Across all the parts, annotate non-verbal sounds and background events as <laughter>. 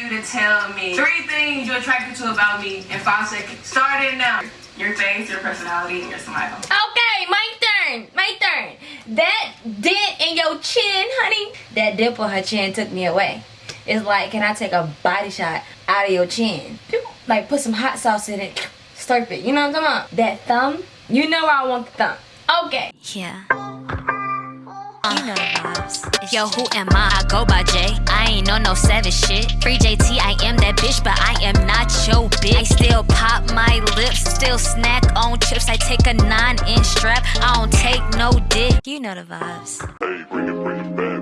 you to tell me three things you're attracted to about me in five seconds. Start it now. Your face, your personality, and your smile. Okay, my turn. My turn. That dent in your chin, honey. That dip on her chin took me away. It's like, can I take a body shot out of your chin? Like, put some hot sauce in it. Slurp it. You know what I'm talking about? That thumb. You know where I want the thumb. Okay. Yeah. Yo, who am I? I go by J. I ain't on no savage shit. Free JT, I am that bitch, but I am not your bitch. I still pop my lips, still snack on chips. I take a nine inch strap, I don't take no dick. You know the vibes. Hey, bring it, bring it back,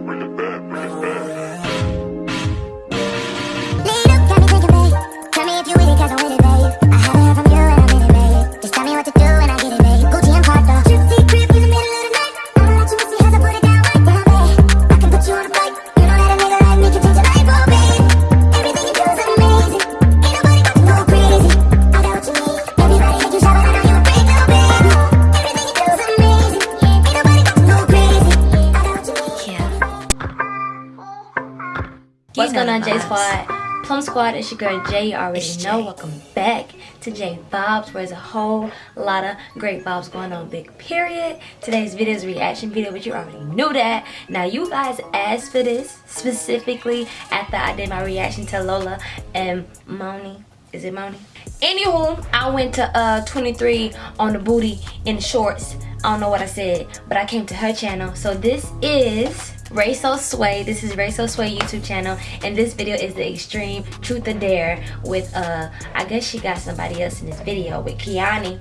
Squad? It's your girl Jay. You already It's know. Jay. Welcome back to jay bobs where there's a whole lot of great bobs going on. Big period. Today's video is a reaction video, but you already knew that. Now, you guys asked for this specifically after I did my reaction to Lola and Moni. Is it Moni? Anywho, I went to uh 23 on the booty in shorts. I don't know what I said, but I came to her channel. So this is Ray So Sway. This is Ray So Sway YouTube channel, and this video is the Extreme Truth or Dare with uh I guess she got somebody else in this video with Kiani.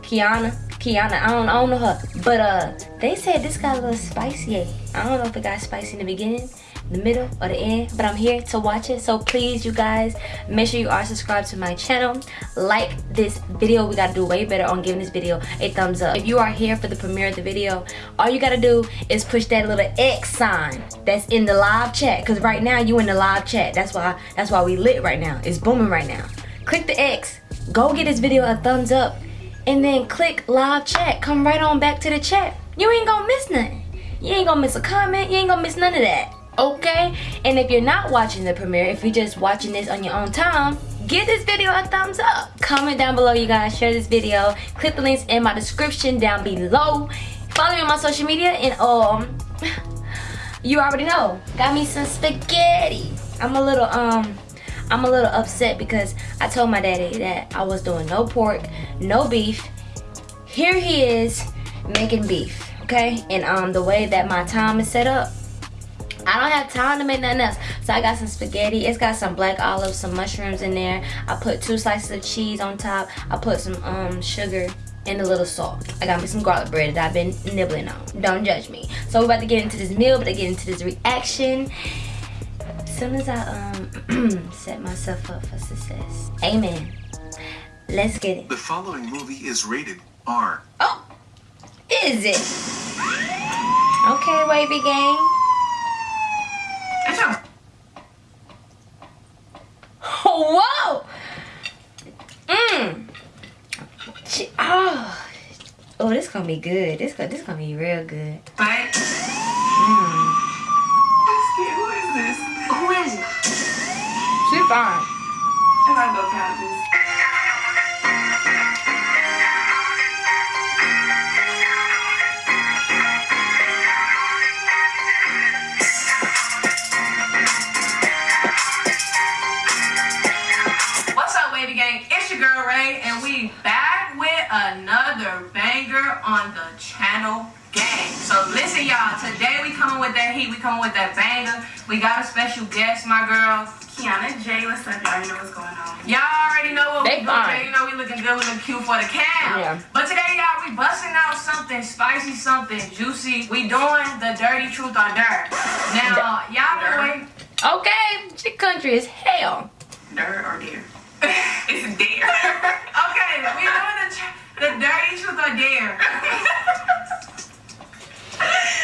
Kiana, Kiana, I don't, I don't know her, but uh, they said this got a little spicy. I don't know if it got spicy in the beginning, the middle, or the end, but I'm here to watch it. So please, you guys, make sure you are subscribed to my channel, like this video. We gotta do way better on giving this video a thumbs up. If you are here for the premiere of the video, all you gotta do is push that little X sign that's in the live chat. Cause right now you in the live chat. That's why that's why we lit right now. It's booming right now. Click the X. Go get this video a thumbs up and then click live chat. Come right on back to the chat. You ain't gonna miss nothing. You ain't gonna miss a comment. You ain't gonna miss none of that. Okay? And if you're not watching the premiere, if you're just watching this on your own time, give this video a thumbs up. Comment down below, you guys. Share this video. Click the links in my description down below. Follow me on my social media and um <sighs> you already know. Got me some spaghetti. I'm a little um I'm a little upset because I told my daddy that I was doing no pork, no beef. Here he is making beef, okay? And um the way that my time is set up, I don't have time to make nothing else. So I got some spaghetti. It's got some black olives, some mushrooms in there. I put two slices of cheese on top. I put some um sugar and a little salt. I got me some garlic bread that I've been nibbling on. Don't judge me. So we're about to get into this meal, but to get into this reaction. As soon as I um <clears throat> set myself up for success. Amen. Let's get it. The following movie is rated R. Oh, is it? Okay, wavy gang. It's a Whoa! Mmm. Oh. Oh, this gonna be good. This gonna this gonna be real good. bite. Mmm. Who is this? Who is it? She fine. I'm gonna go count this. With that heat. We coming with that banger. We got a special guest, my girl. Kiana J, what's up? Y'all already know what's going on. Y'all already know what They we doing. fine. You know we looking good, we looking cute for the cam. Yeah. But today, y'all, we busting out something spicy, something juicy. We doing the dirty truth or dare. Now, y'all been waiting. Okay, chick country is hell. Dare or dare? <laughs> it's a dare. <laughs> okay, we doing the, tr- the dirty truth or dare. <laughs>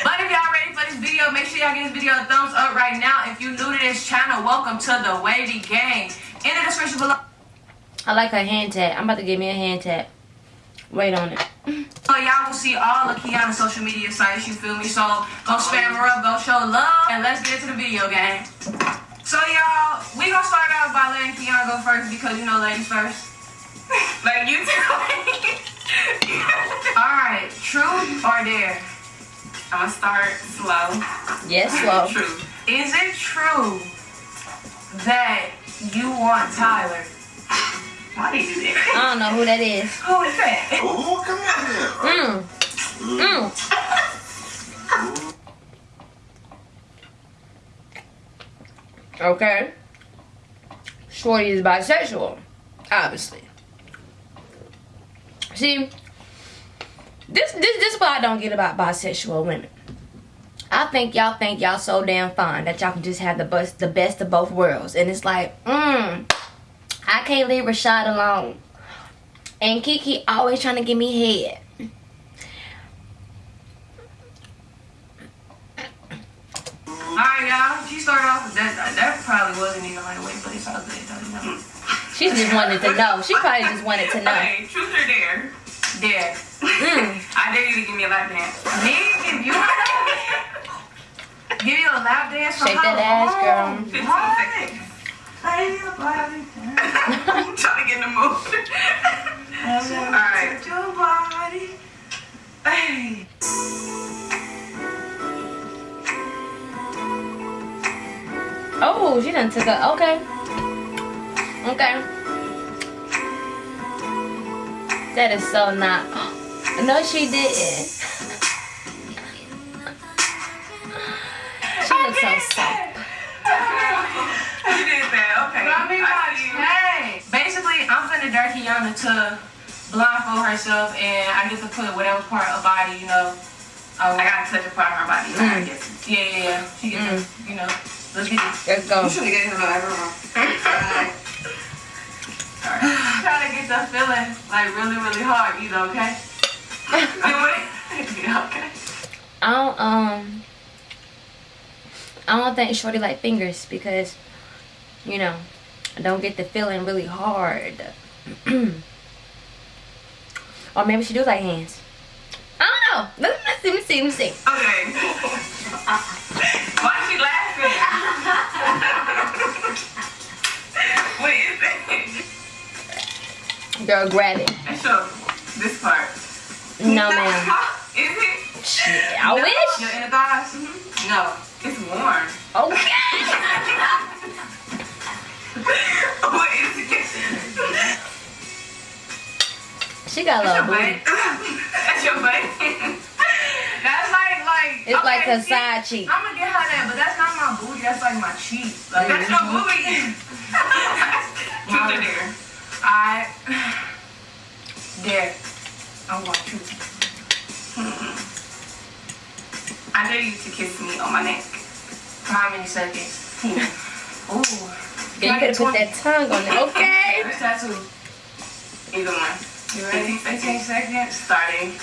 But if y'all ready for this video, make sure y'all give this video a thumbs up right now. If you're new to this channel, welcome to the Wavy Gang. In the description below, I like her hand tap. I'm about to give me a hand tap. Wait on it. so y'all will see all of Kiana's social media sites, you feel me? So go spam her up, go show love, and let's get to the video, gang. So y'all, we gonna start out by letting Keon go first because you know ladies first. <laughs> like you me. <laughs> <laughs> Alright, truth or dare? I'm gonna start slow. Yes, slow. True. Is it true that you want Tyler? Why did you do that? I don't know who that is. Who is that? Oh, come on here. Mm. Mm. Okay. Shorty is bisexual, obviously. See, this this this is what I don't get about bisexual women. I think y'all think y'all so damn fine that y'all can just have the best the best of both worlds, and it's like, mm, I can't leave Rashad alone. And Kiki always trying to give me head. Alright, y'all. She started off with that. That probably wasn't even my way, but it's all good though. You know? She just wanted to know. She probably just wanted to know. Okay, truth or dare? Dare. Mm. I dare you to give me a lap dance. Me? <laughs> Give you a Give you a lap dance for Shake that ass, girl. long? 15 seconds. <laughs> I'm trying to get in the mood. Alright. Your body. Hey. Oh, she done took a okay. Okay. That is so not. No, she didn't. She looks so soft. You did that, okay. I mean, hey. Basically, I'm finna dirty Yana to blindfold herself, and I get to put whatever part of body, you know. Oh, I gotta touch a part of her body. Mm. guess. Yeah, yeah, yeah. She gets, to, you know. Let's get this. Let's go. should have gave him a everyone. <laughs> Try to get the feeling like really, really hard, you know, okay? Okay. I don't um. I don't think Shorty like fingers because, you know, I don't get the feeling really hard. <clears throat> or maybe she do like hands. I don't know. Let's, let's see. Let's see. Let's see. Okay. Why is she laughing? what is it? Girl, grab it. Show this part. No, ma'am. <laughs> Is it? Shit, I no. wish. Your inner thighs? Mm-hmm. No. It's warm. Okay. <laughs> what is it? She got a little booty. That's <laughs> your butt. That's like, like. It's like her see, side cheek. I'm gonna get her that, but that's not my booty. That's like my cheek. Like, that's your mm-hmm. booty. Truth or dare? I <sighs> dare. I want truth. I dare you to kiss me on my neck. For how many seconds? <laughs> Ooh. You could have put that tongue on it. Okay. <laughs> First tattoo. Either one. You ready? 15 seconds. Starting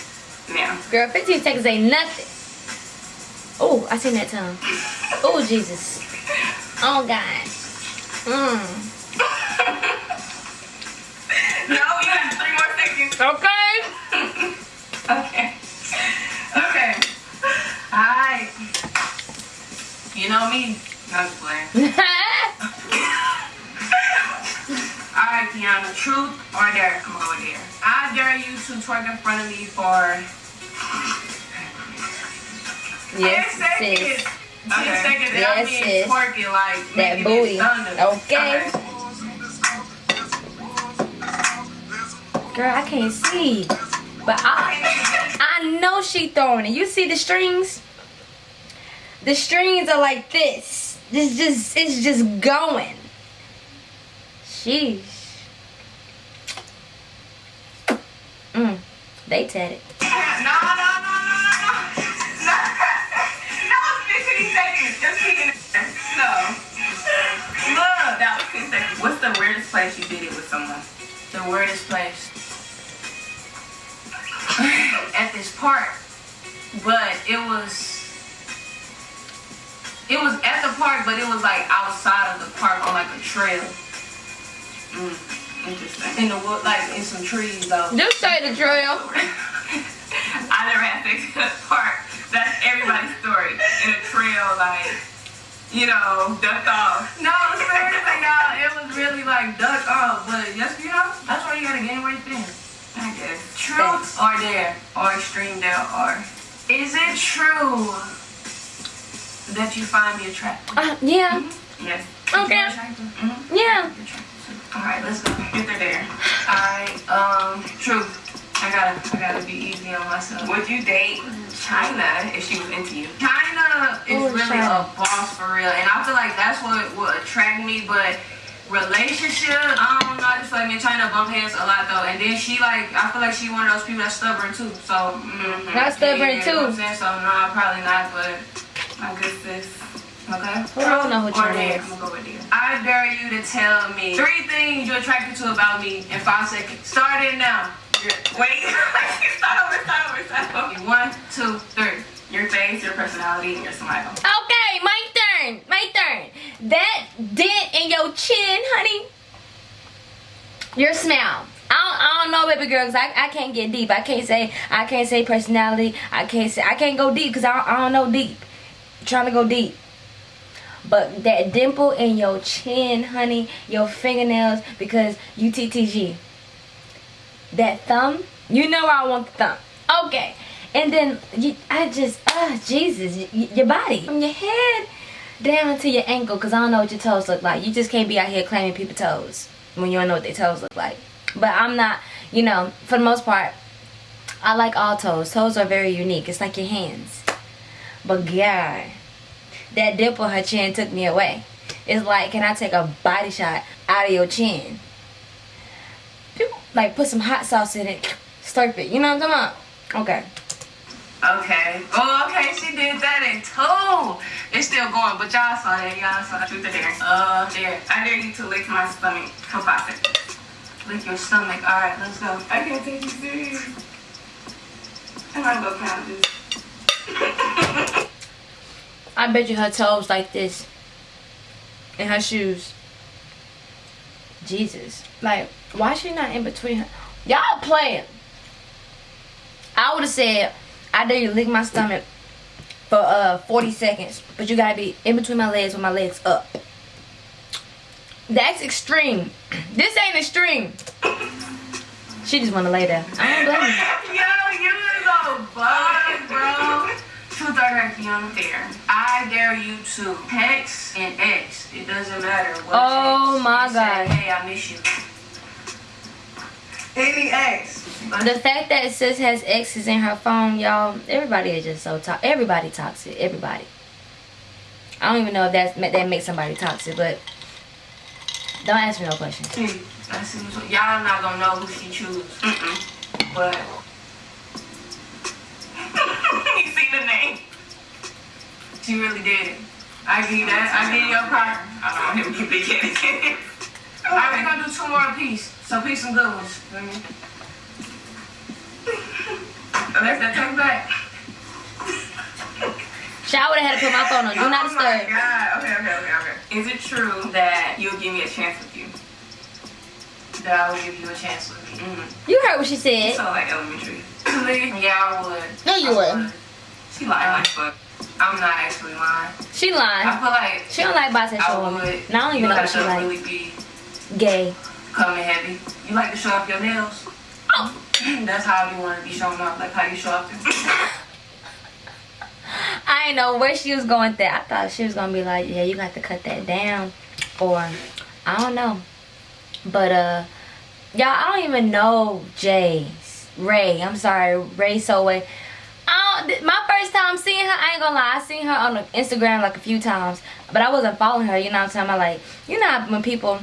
now. Girl, 15 seconds ain't nothing. Oh, I seen that tongue. <laughs> Oh, Jesus. Oh, God. Mmm. No, you have three more seconds. Okay. Okay. Okay. Alright. You know me. No, I'm playing. <laughs> Alright, Kiana. Truth or dare? Come over there. I dare you to twerk in front of me for yes, sis. Okay. seconds Yes, sis. twerking like That booty. thunder. Okay. Girl, I can't see. But I, I know she throwing it. You see the strings? The strings are like this. This just, it's just going. Sheesh. Mm, they tatted. No, no, no, no, no, no. No, no, 15 seconds. Just it. No. Look. That was 10 seconds. What's the weirdest place you did it with someone? The weirdest place at this park, but it was it was at the park, but it was like outside of the park on like a trail. Mm, interesting. In the wood, like in some trees though. Just say the trail. <laughs> I never had to the park. That's everybody's story. In a trail, like you know, duck off. No, seriously, y'all, it was really like duck off. But yes, you know, that's why you gotta gain weight thin or there, or extreme there, or is it true that you find me attractive? Uh, yeah. Yes. Okay. Very attractive. Mm-hmm. Yeah. All right, let's go. Get her there. All right. Um, true. I gotta, I gotta be easy on myself. Would you date China if she was into you? China is Ooh, really China. a boss for real, and I feel like that's what would attract me. But relationship, I don't know. I just feel like me and China bump heads a lot though, and then she like, I feel like she one of those people that's stubborn too. So mm, Not stubborn, yeah, you know I'm too. saying? So no, probably not. But my good sis. Okay. Well, I don't know who Or China there. is. I'm gonna go with there. I dare you to tell me three things you're attracted to about me in five seconds. Start it now. Wait, <laughs> start over, start over, start over. One, two, three. Your face, your personality, and your smile. Okay, my turn. My turn. That dent in your chin, honey. Your smile. I don't, I don't know, baby girl, 'cause I, I can't get deep. I can't say I can't say personality. I can't say I can't go deep because I, don't- I don't know deep. trying to go deep. But that dimple in your chin, honey, your fingernails, because you TTG. That thumb, you know I want the thumb. Okay. And then you, I just, ah, Jesus, y- your body, from your head down to your ankle, because I don't know what your toes look like. You just can't be out here claiming people's toes when you don't know what their toes look like. But I'm not, you know, for the most part, I like all toes. Toes are very unique. It's like your hands. But God, that dimple in her chin took me away. It's like, can I take a body shot out of your chin? Like put some hot sauce in it, slurp it. You know what I'm talking about? Okay. Okay. Oh, okay. She did that in two. It's still going, but y'all saw that. Y'all saw Truth or dare? Uh, there. I dare you to lick my stomach for five seconds. Lick your stomach. All right, let's go. I can't take you serious. I'm gonna go count this. I bet you her toes like this. And her shoes. Jesus. Like, why she not in between her? Y'all playing. I would have said, I dare you lick my stomach for uh 40 seconds. But you gotta be in between my legs with my legs up. That's extreme. <clears throat> This ain't extreme. She just wanna lay there. I don't blame her. <laughs> Yo, you is a bug, bro. Truth or Fiona? Dare. I dare you to text and X. It doesn't matter what. Oh, my God. Say, hey, I miss you. Any X. The fact that sis has exes in her phone, y'all, everybody is just so toxic. Everybody toxic. Everybody. I don't even know if that's that makes somebody toxic, but don't ask me no questions. See, I see what's- y'all not gonna know who she choose. Mm-mm. But <laughs> you see the name? she really did it. I give that. I give you your part. I don't want him to be kidding. All right, we're gonna do two more apiece. So pick some good ones. Feel me? Let's that take back. I would have had to put my phone on. Do not Oh my disturb. god. Okay, okay, okay, okay. Is it true that you'll give me a chance with you? That I will give you a chance with me. Mm-hmm. You heard what she said. So like elementary. <clears throat> yeah, I would. No, you wouldn't. She lying like fuck. I'm not actually lying. She lied. I lying. feel like She don't like bisexual I women. would. And I don't even know what she like. really be Gay. Coming heavy. You like to show off your nails. Oh. <clears throat> That's how you want to be showing off, like how you show off <laughs> I didn't know where she was going with that. I thought she was gonna be like, yeah, you got to cut that down, or I don't know. But uh, y'all, I don't even know Jay's Ray. I'm sorry, Ray Soway. I don't, my first time seeing her, I ain't gonna lie, I seen her on Instagram like a few times, but I wasn't following her. You know what I'm saying? I like, you know how when people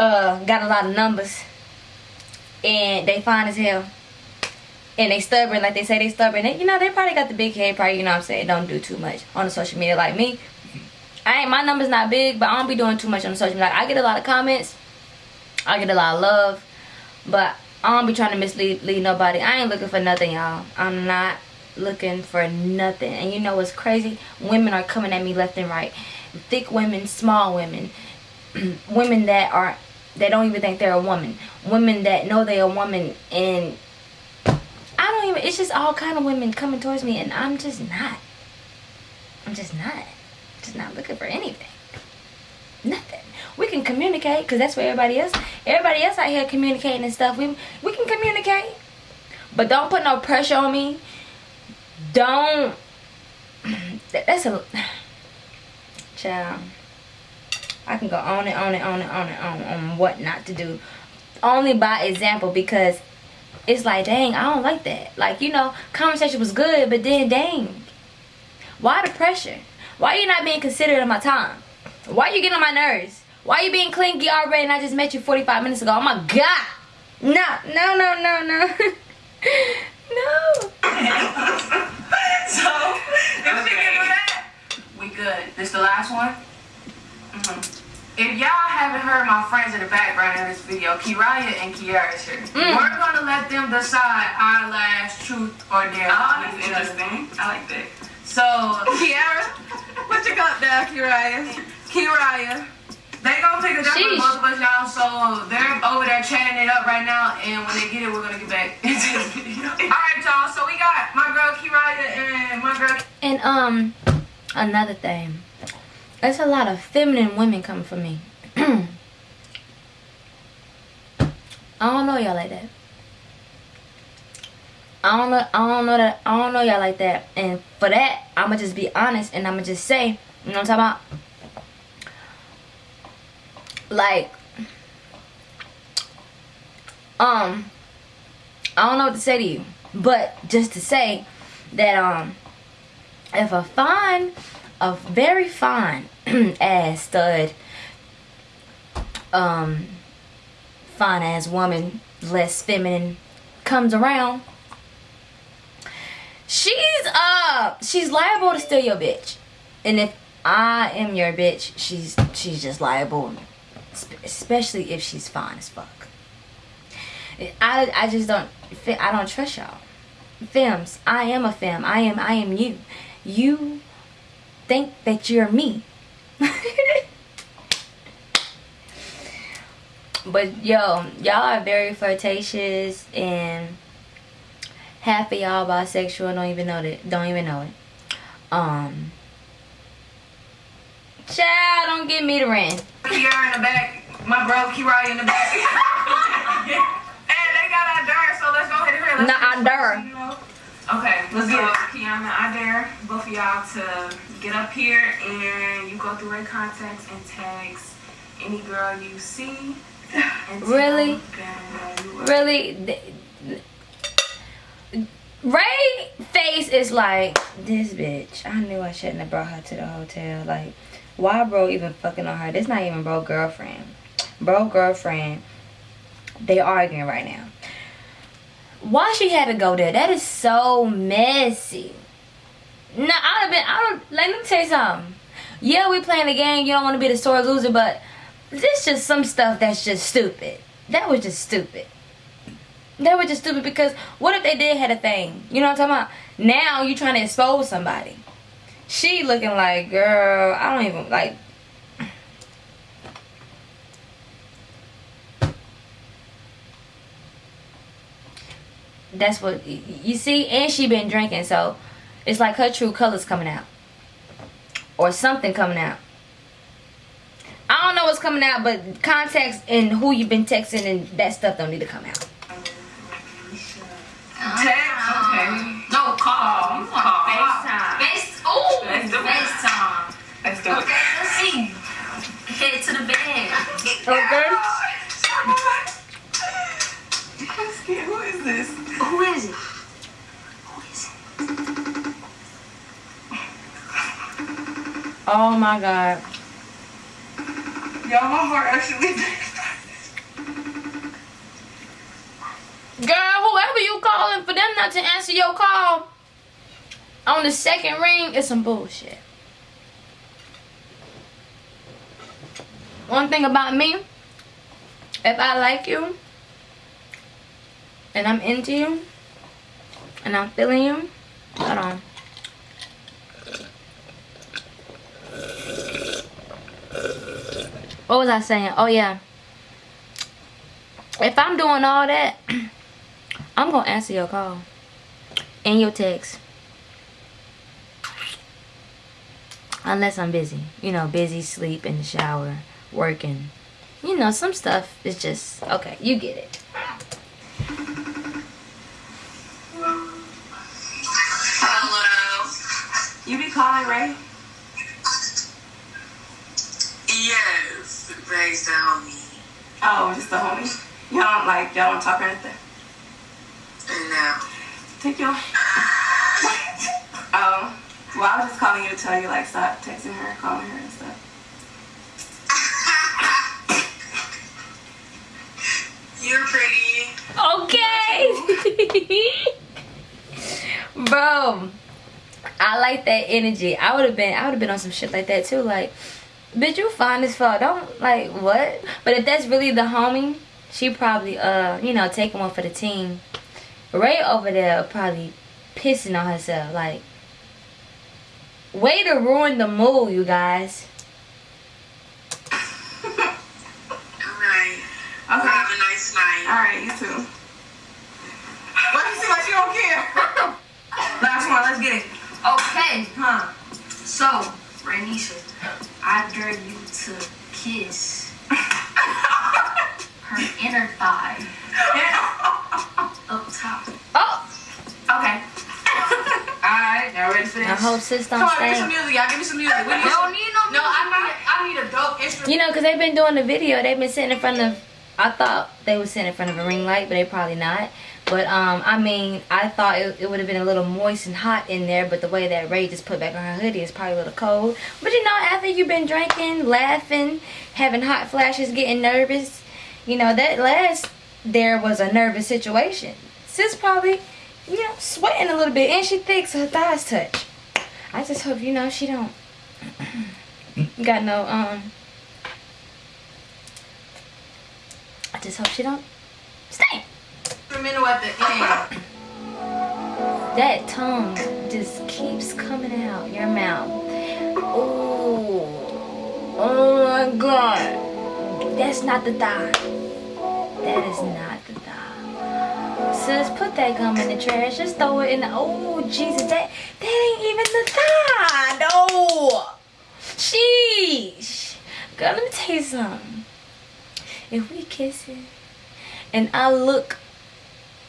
uh got a lot of numbers. And they fine as hell. And they stubborn like they say they stubborn. They, you know they probably got the big head probably you know what i'm saying don't do too much on the social media like me. I ain't my number's not big but i don't be doing too much on the social media. Like i get a lot of comments. I get a lot of love. But i don't be trying to mislead lead nobody. I ain't looking for nothing y'all. I'm not looking for nothing. And you know what's crazy? Women are coming at me left and right. Thick women small women. <clears throat> Women that are that don't even think they're a woman women that know they're a woman and I don't even. It's just all kind of women coming towards me, and I'm just not. I'm just not. Just not looking for anything. Nothing. We can communicate, cause that's what everybody else. Everybody else out here communicating and stuff. We we can communicate, But don't put no pressure on me. Don't. <clears throat> That's a. <sighs> Child. I can go on and on and on and on and on on what not to do. Only by example because it's like, dang, I don't like that. Like, you know, conversation was good, but then, dang. Why the pressure? Why you not being considerate of my time? Why you getting on my nerves? Why you being clingy already and I just met you 45 minutes ago? Oh my God. No, no, no, no, <laughs> no, no. no. so, if we can do that, we good. This the last one? Mhm. If y'all haven't heard my friends in the background in this video, Kiraya and Kiara's here. Mm. We're gonna let them decide our last truth or dare. Oh, that's interesting. I like that. So, <laughs> Kiara, what you got there, Kiraya? Kiraya. They gonna pick a job Sheesh. with both of us, y'all. So they're over there chatting it up right now, and when they get it, we're gonna get back <laughs> into this video. <laughs> All right, y'all. So we got my girl Kiraya and my girl. And um, another thing, there's a lot of feminine women coming for me. <clears throat> I don't know y'all like that. I don't know. I don't know that. I don't know y'all like that. And for that, I'ma just be honest and I'ma just say, you know what I'm talking about? Like, um, I don't know what to say to you, but just to say that um if a fine, a very fine <clears throat> ass stud, um, fine ass woman, less feminine, comes around, she's uh, she's liable to steal your bitch, and if I am your bitch, she's she's just liable, especially if she's fine as fuck. I I just don't I don't trust y'all. Femmes, I am a femme. I am I am you. You think that you're me. But yo, y'all are very flirtatious and half of y'all bisexual don't even know that don't even know it. Um Child, don't give me the rent. Kiara in the back, my bro Kiraya in the back. <laughs> and they got our dare, so let's go ahead and hear. Let's Not our dare. You know? Okay, let's So, get it. Kiana, I dare both of y'all to get up here and you go through her contacts and text any girl you see. Really? them you are- really Ray face is like this bitch. I knew I shouldn't have brought her to the hotel. Like, why bro even fucking on her? This not even bro girlfriend. Bro girlfriend. They arguing right now. Why she had to go there? That is so messy. Nah, I'd have been. I don't. Let me tell you something. Yeah, we playing the game. You don't want to be the sore loser, but this just some stuff that's just stupid. That was just stupid. That was just stupid because what if they did had a thing? You know what I'm talking about? Now you trying to expose somebody. She looking like, girl, I don't even like. That's what you see, and she been drinking, so it's like her true colors coming out, or something coming out. I don't know what's coming out, but contacts and who you've been texting and that stuff don't need to come out. Text. Okay. No call. You want FaceTime. Face, ooh, Let's do it. FaceTime. Let's do it. Okay, let's see. Head to the bed. Okay. I'm scared. Who is this? Who is it? Oh my god. Y'all, my heart actually. <laughs> Girl, whoever you calling for them not to answer your call on the second ring is some bullshit. One thing about me, if I like you and I'm into you and I'm feeling you, hold on. what was I saying? Oh yeah. If I'm doing all that, <clears throat> I'm gonna answer your call and your text. Unless I'm busy. You know, busy, sleep, in the shower, working. You know, some stuff is just, okay, you get it. Hello. You be calling, right? Yes, Ray's the homie. Oh, just the homie. Y'all don't like y'all don't talk or anything. And now, Take your. <laughs> oh, well, I was just calling you to tell you like stop texting her, calling her and stuff. <laughs> you're pretty. Okay. <laughs> Bro, I like that energy. I would have been I would have been on some shit like that too. Like, bitch, you fine as fuck. Don't like what? But if that's really the homie, she probably uh, you know, taking one for the team. Ray over there probably pissing on herself. Like, way to ruin the mood, you guys. Alright. Okay. Have a nice night. All right, you too. Why you seem like you don't care? <laughs> Last one, let's get it. Okay, Huh? so Renisha, I dare you to kiss <laughs> her inner thigh up top. Oh, Okay. <laughs> Alright, y'all ready for this? I hope sis don't Come on, give me some music, y'all. Give me some music. We need don't need no. No, I need, I need a dope instrument. You know, because they've been doing the video. They've been sitting in front of. I thought they were sitting in front of a ring light, but they probably not. But um, I mean, I thought it, it would have been a little moist and hot in there. But the way that Ray just put back on her hoodie is probably a little cold. But you know, after you've been drinking, laughing, having hot flashes, getting nervous, you know that last there was a nervous situation. Sis probably, you know, sweating a little bit, and she thinks her thighs touch. I just hope you know she don't <coughs> got no um. I just hope she don't stay. Instrumental at the end. That tongue just keeps coming out your mouth. Oh, Oh my god. That's not the thigh. That is not the thigh. Sis, put that gum in the trash. Just throw it in the. Oh, Jesus. That, that ain't even the thigh. No. Sheesh. Girl, let me tell you something. If we kissing and I look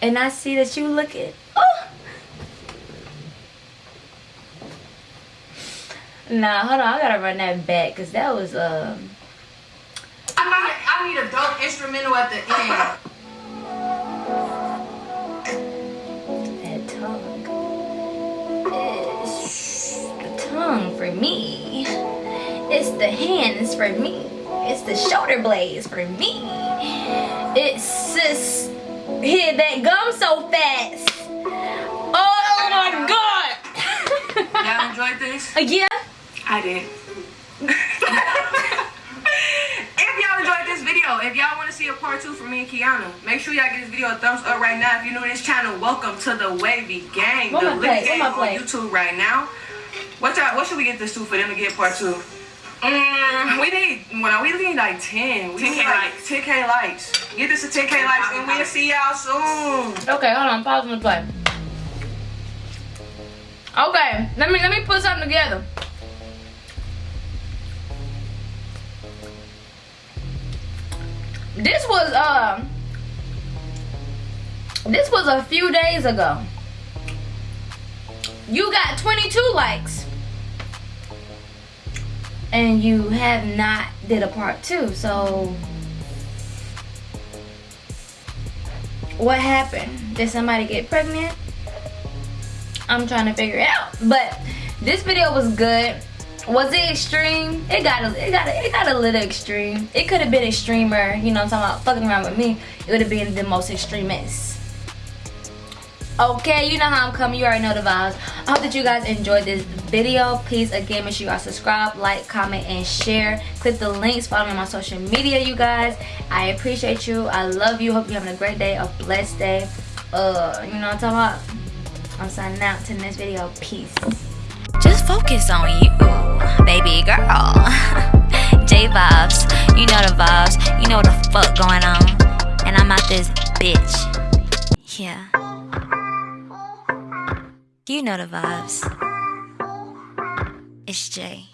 and I see that you looking. Oh. Nah, hold on. I gotta run that back because that was um. I need, I need a dope instrumental at the end. that tongue. It's the tongue for me. It's the hands for me. It's the shoulder blades for me. It's just hit that gum so fast. Oh my god. Y'all enjoyed this? <laughs> yeah. I did. <laughs> if y'all enjoyed this video, if y'all want to see a part two from me and Kiana, make sure y'all give this video a thumbs up right now. If you're new to this channel, welcome to the Wavy Gang, Where the Lit Gang on? YouTube right now. What y'all, what should we get this to for them to get part two? Mm, we need, well, we need like 10. We 10K need like likes. 10k likes. Get this to 10k likes, and we'll see y'all soon. Okay, hold on. Pause and play. Okay, let me let me put something together. This was um this was a few days ago. You got 22 likes. And you have not did a part two. So what happened? Did somebody get pregnant? I'm trying to figure it out. But this video was good. Was it extreme? It got a, it got a, it got a little extreme. It could have been extremer. You know, what I'm talking about fucking around with me. It would have been the most extremist. Okay, you know how I'm coming. You already know the vibes. I hope that you guys enjoyed this video. Please, again, make sure you guys subscribe, like, comment, and share. Click the links. Follow me on my social media, you guys. I appreciate you. I love you. Hope you're having a great day, a blessed day. Uh, you know what I'm talking about? I'm signing out to next video. Peace. Just focus on you, baby girl. <laughs> J vibes, you know the vibes, you know what the fuck going on. And I'm out this bitch. Yeah. You know the vibes. It's Jay.